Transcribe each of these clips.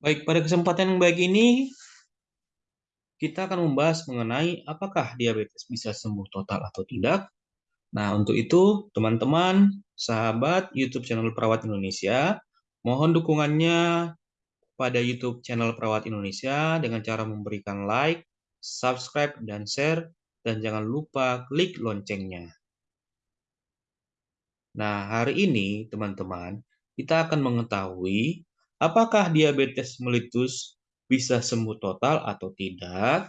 Baik, pada kesempatan yang baik ini, kita akan membahas mengenai apakah diabetes bisa sembuh total atau tidak. Nah, untuk itu, teman-teman, sahabat YouTube channel Perawat Indonesia, mohon dukungannya pada YouTube channel Perawat Indonesia dengan cara memberikan like, subscribe, dan share, dan jangan lupa klik loncengnya. Nah, hari ini, teman-teman, kita akan mengetahui Apakah diabetes melitus bisa sembuh total atau tidak?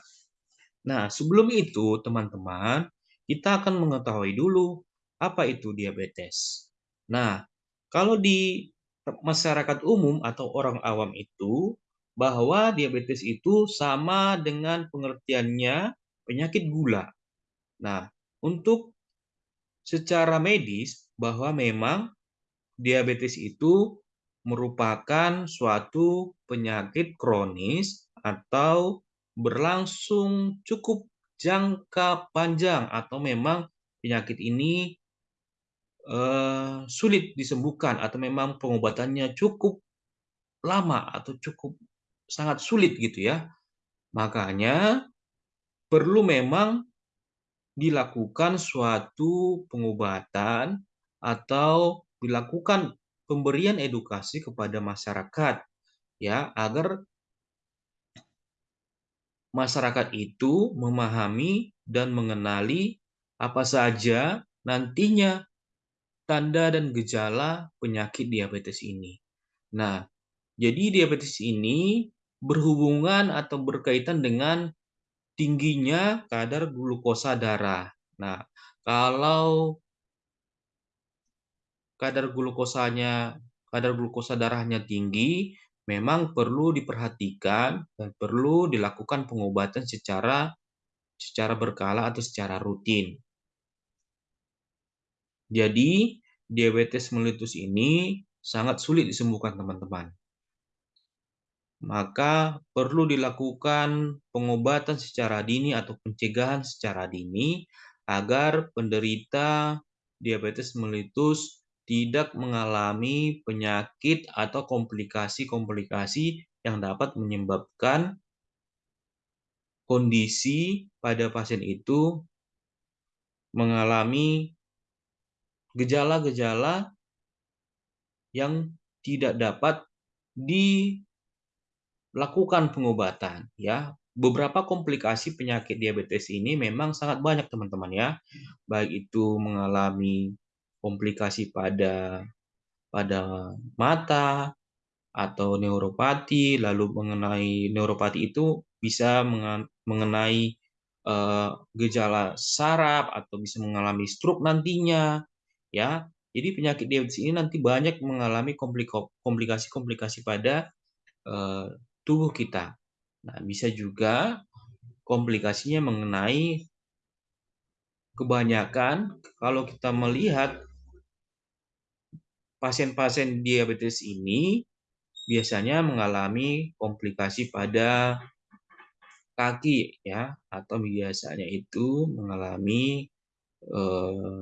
Nah, sebelum itu, teman-teman, kita akan mengetahui dulu apa itu diabetes. Nah, kalau di masyarakat umum atau orang awam itu, bahwa diabetes itu sama dengan pengertiannya penyakit gula. Nah, untuk secara medis, bahwa memang diabetes itu merupakan suatu penyakit kronis atau berlangsung cukup jangka panjang atau memang penyakit ini uh, sulit disembuhkan atau memang pengobatannya cukup lama atau cukup sangat sulit gitu ya. Makanya perlu memang dilakukan suatu pengobatan atau dilakukan pemberian edukasi kepada masyarakat ya agar masyarakat itu memahami dan mengenali apa saja nantinya tanda dan gejala penyakit diabetes ini. Nah, jadi diabetes ini berhubungan atau berkaitan dengan tingginya kadar glukosa darah. Nah, kalau kadar glukosanya kadar glukosa darahnya tinggi, memang perlu diperhatikan dan perlu dilakukan pengobatan secara secara berkala atau secara rutin. Jadi, diabetes mellitus ini sangat sulit disembuhkan, teman-teman. Maka perlu dilakukan pengobatan secara dini atau pencegahan secara dini agar penderita diabetes mellitus tidak mengalami penyakit atau komplikasi-komplikasi yang dapat menyebabkan kondisi pada pasien itu mengalami gejala-gejala yang tidak dapat dilakukan pengobatan ya. Beberapa komplikasi penyakit diabetes ini memang sangat banyak teman-teman ya. Baik itu mengalami komplikasi pada pada mata atau neuropati, lalu mengenai neuropati itu bisa mengenai uh, gejala saraf atau bisa mengalami stroke nantinya, ya. Jadi penyakit diabetes ini nanti banyak mengalami komplikasi-komplikasi pada uh, tubuh kita. Nah, bisa juga komplikasinya mengenai kebanyakan kalau kita melihat pasien-pasien diabetes ini biasanya mengalami komplikasi pada kaki ya atau biasanya itu mengalami eh,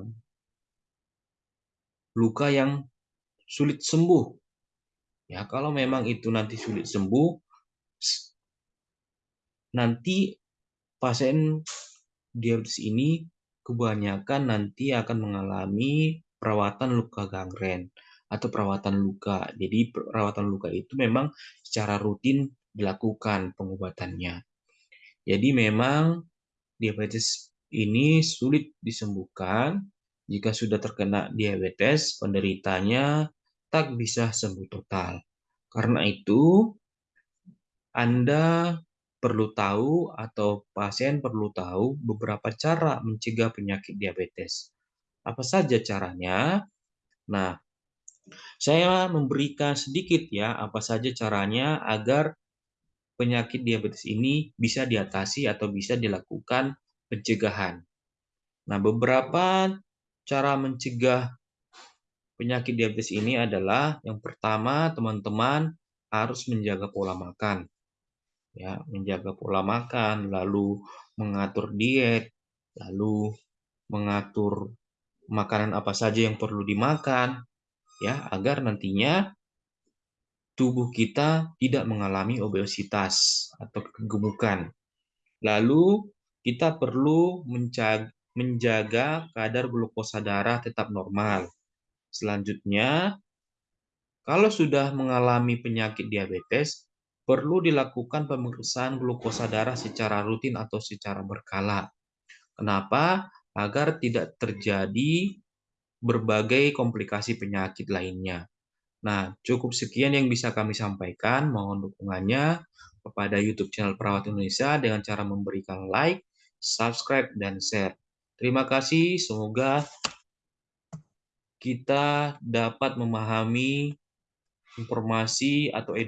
luka yang sulit sembuh. Ya, kalau memang itu nanti sulit sembuh nanti pasien diabetes ini kebanyakan nanti akan mengalami perawatan luka gangren atau perawatan luka. Jadi perawatan luka itu memang secara rutin dilakukan pengobatannya. Jadi memang diabetes ini sulit disembuhkan. Jika sudah terkena diabetes, penderitanya tak bisa sembuh total. Karena itu, Anda perlu tahu atau pasien perlu tahu beberapa cara mencegah penyakit diabetes. Apa saja caranya? Nah, saya memberikan sedikit ya apa saja caranya agar penyakit diabetes ini bisa diatasi atau bisa dilakukan pencegahan. Nah, beberapa cara mencegah penyakit diabetes ini adalah yang pertama, teman-teman harus menjaga pola makan. Ya, menjaga pola makan, lalu mengatur diet, lalu mengatur makanan apa saja yang perlu dimakan, ya agar nantinya tubuh kita tidak mengalami obesitas atau kegemukan. Lalu, kita perlu menjaga kadar glukosa darah tetap normal. Selanjutnya, kalau sudah mengalami penyakit diabetes, perlu dilakukan pemeriksaan glukosa darah secara rutin atau secara berkala. Kenapa? Agar tidak terjadi berbagai komplikasi penyakit lainnya. Nah, cukup sekian yang bisa kami sampaikan. Mohon dukungannya kepada YouTube channel Perawat Indonesia dengan cara memberikan like, subscribe, dan share. Terima kasih, semoga kita dapat memahami informasi atau edukasi